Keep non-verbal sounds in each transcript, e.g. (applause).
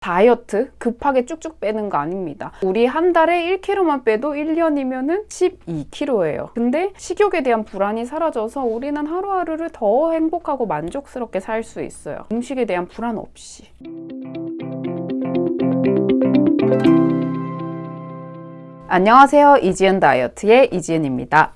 다이어트 급하게 쭉쭉 빼는 거 아닙니다. 우리 한 달에 1kg만 빼도 1년이면 은 12kg예요. 근데 식욕에 대한 불안이 사라져서 우리는 하루하루를 더 행복하고 만족스럽게 살 수 있어요. 음식에 대한 불안 없이. 안녕하세요. 이지은 다이어트의 이지은입니다.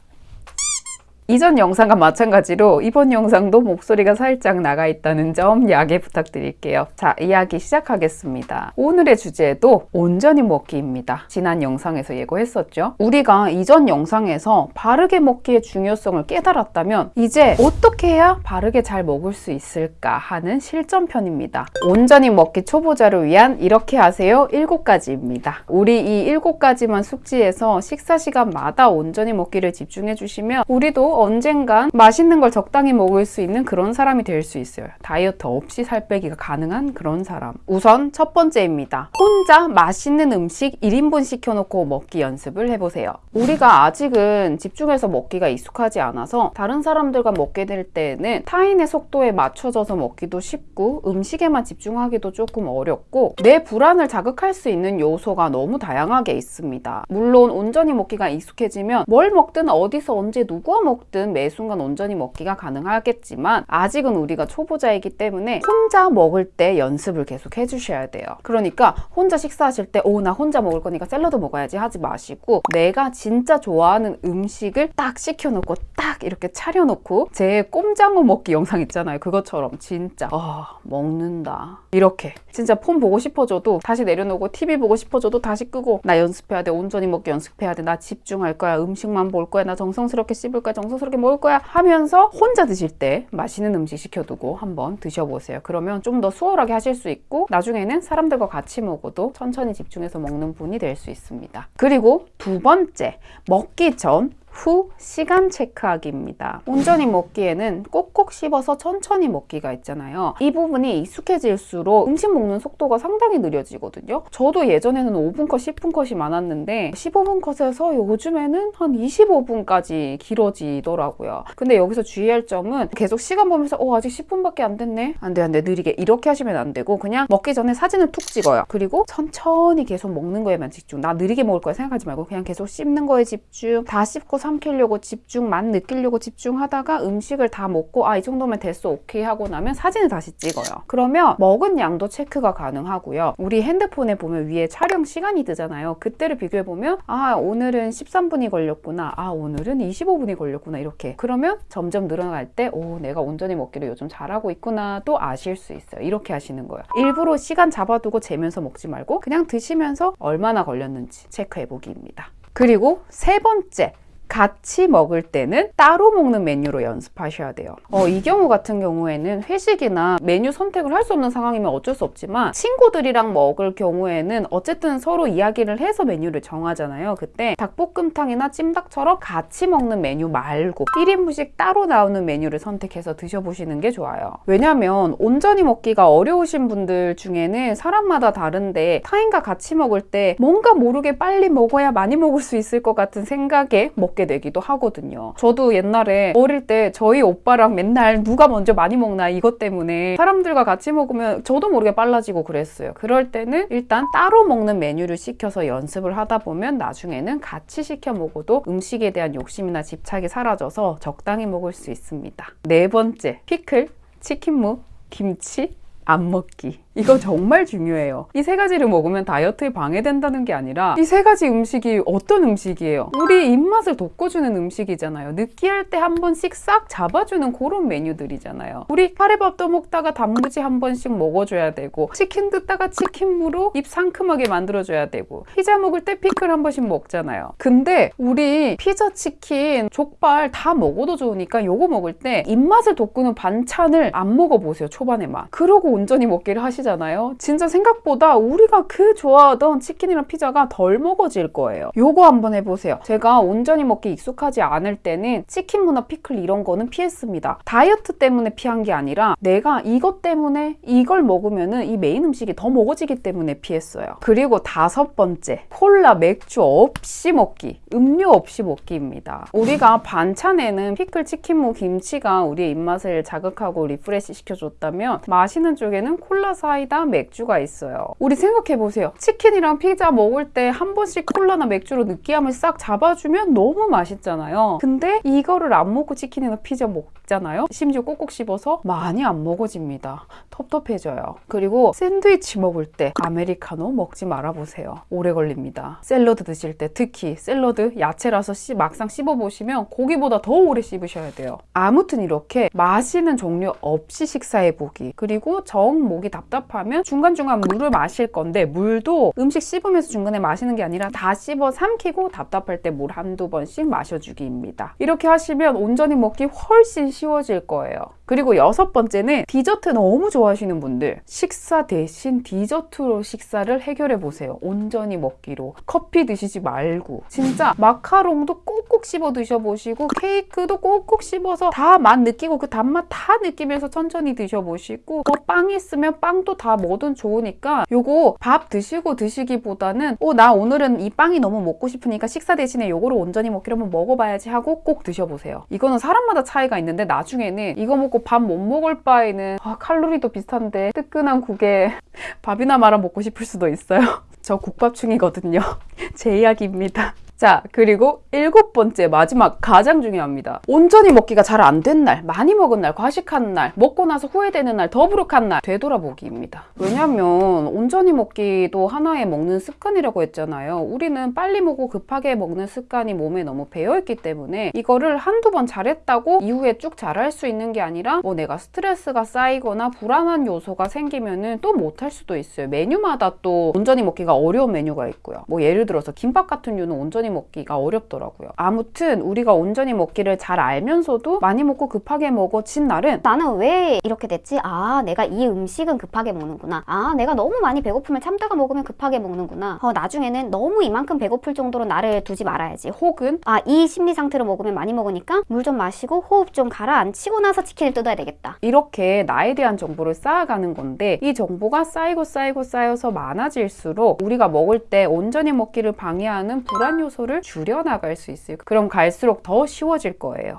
이전 영상과 마찬가지로 이번 영상도 목소리가 살짝 나가 있다는 점 양해 부탁드릴게요. 자, 이야기 시작하겠습니다. 오늘의 주제도 온전히 먹기입니다. 지난 영상에서 예고했었죠. 우리가 이전 영상에서 바르게 먹기의 중요성을 깨달았다면 이제 어떻게 해야 바르게 잘 먹을 수 있을까 하는 실전편입니다. 온전히 먹기 초보자를 위한 이렇게 하세요 7가지입니다. 우리 이 7가지만 숙지해서 식사 시간마다 온전히 먹기를 집중해 주시면 우리도 언젠간 맛있는 걸 적당히 먹을 수 있는 그런 사람이 될 수 있어요. 다이어트 없이 살 빼기가 가능한 그런 사람. 우선 첫 번째입니다. 혼자 맛있는 음식 1인분 시켜놓고 먹기 연습을 해보세요. 우리가 아직은 집중해서 먹기가 익숙하지 않아서 다른 사람들과 먹게 될 때는 타인의 속도에 맞춰져서 먹기도 쉽고 음식에만 집중하기도 조금 어렵고 내 불안을 자극할 수 있는 요소가 너무 다양하게 있습니다. 물론 온전히 먹기가 익숙해지면 뭘 먹든 어디서 언제 누구와 먹든 매 순간 온전히 먹기가 가능하겠지만 아직은 우리가 초보자이기 때문에 혼자 먹을 때 연습을 계속 해주셔야 돼요. 그러니까 혼자 식사하실 때 오 나 혼자 먹을 거니까 샐러드 먹어야지. 하지 마시고 내가 진짜 좋아하는 음식을 딱 시켜놓고 딱 이렇게 차려놓고 제 꼼장어 먹기 영상 있잖아요. 그것처럼 진짜 아 먹는다. 이렇게 진짜 폰 보고 싶어져도 다시 내려놓고 TV 보고 싶어져도 다시 끄고 나 연습해야 돼. 온전히 먹기 연습해야 돼. 나 집중할 거야. 음식만 볼 거야. 나 정성스럽게 씹을 거야. 정성 스럽게 먹을 거야 하면서 혼자 드실 때 맛있는 음식 시켜두고 한번 드셔보세요. 그러면 좀 더 수월하게 하실 수 있고 나중에는 사람들과 같이 먹어도 천천히 집중해서 먹는 분이 될 수 있습니다. 그리고 두 번째 먹기 전 후 시간 체크하기입니다. 온전히 먹기에는 꼭꼭 씹어서 천천히 먹기가 있잖아요. 이 부분이 익숙해질수록 음식 먹는 속도가 상당히 느려지거든요. 저도 예전에는 5분 컷, 10분 컷이 많았는데 15분 컷에서 요즘에는 한 25분까지 길어지더라고요. 근데 여기서 주의할 점은 계속 시간 보면서 어 아직 10분밖에 안 됐네. 안 돼, 안 돼. 느리게 이렇게 하시면 안 되고 그냥 먹기 전에 사진을 툭 찍어요. 그리고 천천히 계속 먹는 거에만 집중. 나 느리게 먹을 거야 생각하지 말고 그냥 계속 씹는 거에 집중. 다 씹고 삼키려고 집중만 느끼려고 집중하다가 음식을 다 먹고 아 이 정도면 됐어 오케이 하고 나면 사진을 다시 찍어요. 그러면 먹은 양도 체크가 가능하고요. 우리 핸드폰에 보면 위에 촬영 시간이 뜨잖아요. 그때를 비교해 보면 아 오늘은 13분이 걸렸구나. 아 오늘은 25분이 걸렸구나. 이렇게. 그러면 점점 늘어날 때 오 내가 온전히 먹기를 요즘 잘하고 있구나. 또 아실 수 있어요. 이렇게 하시는 거예요. 일부러 시간 잡아두고 재면서 먹지 말고 그냥 드시면서 얼마나 걸렸는지 체크해 보기입니다. 그리고 세 번째 같이 먹을 때는 따로 먹는 메뉴로 연습하셔야 돼요. 어, 이 경우 같은 경우에는 회식이나 메뉴 선택을 할 수 없는 상황이면 어쩔 수 없지만 친구들이랑 먹을 경우에는 어쨌든 서로 이야기를 해서 메뉴를 정하잖아요. 그때 닭볶음탕이나 찜닭처럼 같이 먹는 메뉴 말고 1인분씩 따로 나오는 메뉴를 선택해서 드셔보시는 게 좋아요. 왜냐면 온전히 먹기가 어려우신 분들 중에는 사람마다 다른데 타인과 같이 먹을 때 뭔가 모르게 빨리 먹어야 많이 먹을 수 있을 것 같은 생각에 먹게 되기도 하거든요. 저도 옛날에 어릴 때 저희 오빠랑 맨날 누가 먼저 많이 먹나 이것 때문에 사람들과 같이 먹으면 저도 모르게 빨라지고 그랬어요. 그럴 때는 일단 따로 먹는 메뉴를 시켜서 연습을 하다 보면 나중에는 같이 시켜 먹어도 음식에 대한 욕심이나 집착이 사라져서 적당히 먹을 수 있습니다. 네 번째, 피클, 치킨무, 김치, 안 먹기. 이거 정말 중요해요. 이 세 가지를 먹으면 다이어트에 방해된다는 게 아니라 이 세 가지 음식이 어떤 음식이에요? 우리 입맛을 돋궈주는 음식이잖아요. 느끼할 때 한 번씩 싹 잡아주는 그런 메뉴들이잖아요. 우리 카레밥 떠먹다가 단무지 한 번씩 먹어줘야 되고 치킨 듣다가 치킨무로 입 상큼하게 만들어줘야 되고 피자 먹을 때 피클 한 번씩 먹잖아요. 근데 우리 피자, 치킨, 족발 다 먹어도 좋으니까 요거 먹을 때 입맛을 돋구는 반찬을 안 먹어보세요. 초반에만. 그러고 온전히 먹기를 하시 죠. 잖아요 진짜 생각보다 우리가 그 좋아하던 치킨이랑 피자가 덜 먹어질 거예요. 요거 한번 해보세요. 제가 온전히 먹기 익숙하지 않을 때는 치킨 무나 피클 이런 거는 피했습니다. 다이어트 때문에 피한 게 아니라 내가 이것 때문에 이걸 먹으면은 이 메인 음식이 더 먹어지기 때문에 피했어요. 그리고 다섯 번째, 콜라, 맥주 없이 먹기, 음료 없이 먹기입니다. 우리가 반찬에는 피클, 치킨 무, 김치가 우리의 입맛을 자극하고 refresh 시켜줬다면 마시는 쪽에는 콜라 사이 사이다, 맥주가 있어요. 우리 생각해보세요. 치킨이랑 피자 먹을 때 한 번씩 콜라나 맥주로 느끼함을 싹 잡아주면 너무 맛있잖아요. 근데 이거를 안 먹고 치킨이나 피자 먹잖아요. 심지어 꼭꼭 씹어서 많이 안 먹어집니다. 텁텁해져요. 그리고 샌드위치 먹을 때 아메리카노 먹지 말아보세요. 오래 걸립니다. 샐러드 드실 때 특히 샐러드 야채라서 씨- 막상 씹어보시면 고기보다 더 오래 씹으셔야 돼요. 아무튼 이렇게 마시는 종류 없이 식사해보기. 그리고 정 목이 답답하면 중간중간 물을 마실 건데 물도 음식 씹으면서 중간에 마시는 게 아니라 다 씹어 삼키고 답답할 때 물 한두 번씩 마셔주기입니다. 이렇게 하시면 온전히 먹기 훨씬 쉬워질 거예요. 그리고 여섯 번째는 디저트 너무 좋아하시는 분들 식사 대신 디저트로 식사를 해결해 보세요. 온전히 먹기로 커피 드시지 말고 진짜 마카롱도 꼭꼭 씹어 드셔보시고 케이크도 꼭꼭 씹어서 다 맛 느끼고 그 단맛 다 느끼면서 천천히 드셔보시고 뭐빵 있으면 빵도 다 뭐든 좋으니까 요거 밥 드시고 드시기보다는 어 나 오늘은 이 빵이 너무 먹고 싶으니까 식사 대신에 요거를 온전히 먹기로 한번 먹어봐야지 하고 꼭 드셔보세요. 이거는 사람마다 차이가 있는데 나중에는 이거 먹고 밥 못 먹을 바에는 아, 칼로리도 비슷한데 뜨끈한 국에 (laughs) 밥이나 말아 먹고 싶을 수도 있어요. (laughs) 저 국밥충이거든요. (laughs) 제 이야기입니다. 자, 그리고 일곱 번째, 마지막, 가장 중요합니다. 온전히 먹기가 잘 안 된 날, 많이 먹은 날, 과식하는 날, 먹고 나서 후회되는 날, 더부룩한 날, 되돌아보기입니다. 왜냐면, 온전히 먹기도 하나의 먹는 습관이라고 했잖아요. 우리는 빨리 먹고 급하게 먹는 습관이 몸에 너무 배어있기 때문에, 이거를 한두 번 잘했다고 이후에 쭉 잘할 수 있는 게 아니라, 뭐 내가 스트레스가 쌓이거나 불안한 요소가 생기면은 또 못할 수도 있어요. 메뉴마다 또 온전히 먹기가 어려운 메뉴가 있고요. 뭐 예를 들어서 김밥 같은 류는 온전히 먹기가 어렵더라고요. 아무튼 우리가 온전히 먹기를 잘 알면서도 많이 먹고 급하게 먹어진 날은 나는 왜 이렇게 됐지? 아, 내가 이 음식은 급하게 먹는구나. 아, 내가 너무 많이 배고프면 참다가 먹으면 급하게 먹는구나. 어, 나중에는 너무 이만큼 배고플 정도로 나를 두지 말아야지. 혹은 아, 이 심리 상태로 먹으면 많이 먹으니까 물 좀 마시고 호흡 좀 가라앉히고 나서 치킨을 뜯어야 되겠다. 이렇게 나에 대한 정보를 쌓아가는 건데 이 정보가 쌓이고 쌓이고 쌓여서 많아질수록 우리가 먹을 때 온전히 먹기를 방해하는 불안 요소 를 줄여나갈 수 있어요. 그럼 갈수록 더 쉬워질 거예요.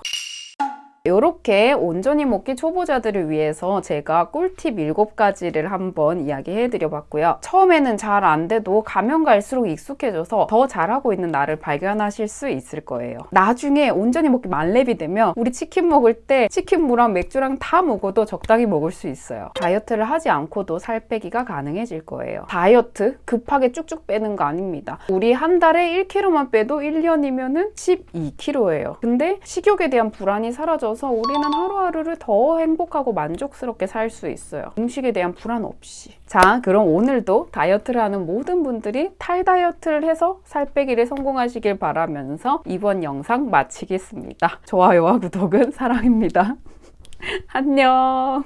이렇게 온전히 먹기 초보자들을 위해서 제가 꿀팁 7가지를 한번 이야기해 드려 봤고요. 처음에는 잘 안 돼도 가면 갈수록 익숙해져서 더 잘하고 있는 나를 발견하실 수 있을 거예요. 나중에 온전히 먹기 만렙이 되면 우리 치킨 먹을 때 치킨 무랑 맥주랑 다 먹어도 적당히 먹을 수 있어요. 다이어트를 하지 않고도 살 빼기가 가능해질 거예요. 다이어트 급하게 쭉쭉 빼는 거 아닙니다. 우리 한 달에 1kg만 빼도 1년이면 은 12kg예요. 근데 식욕에 대한 불안이 사라져 서 우리는 하루하루를 더 행복하고 만족스럽게 살 수 있어요. 음식에 대한 불안 없이. 자, 그럼 오늘도 다이어트를 하는 모든 분들이 탈다이어트를 해서 살 빼기를 성공하시길 바라면서 이번 영상 마치겠습니다. 좋아요와 구독은 사랑입니다. (laughs) 안녕.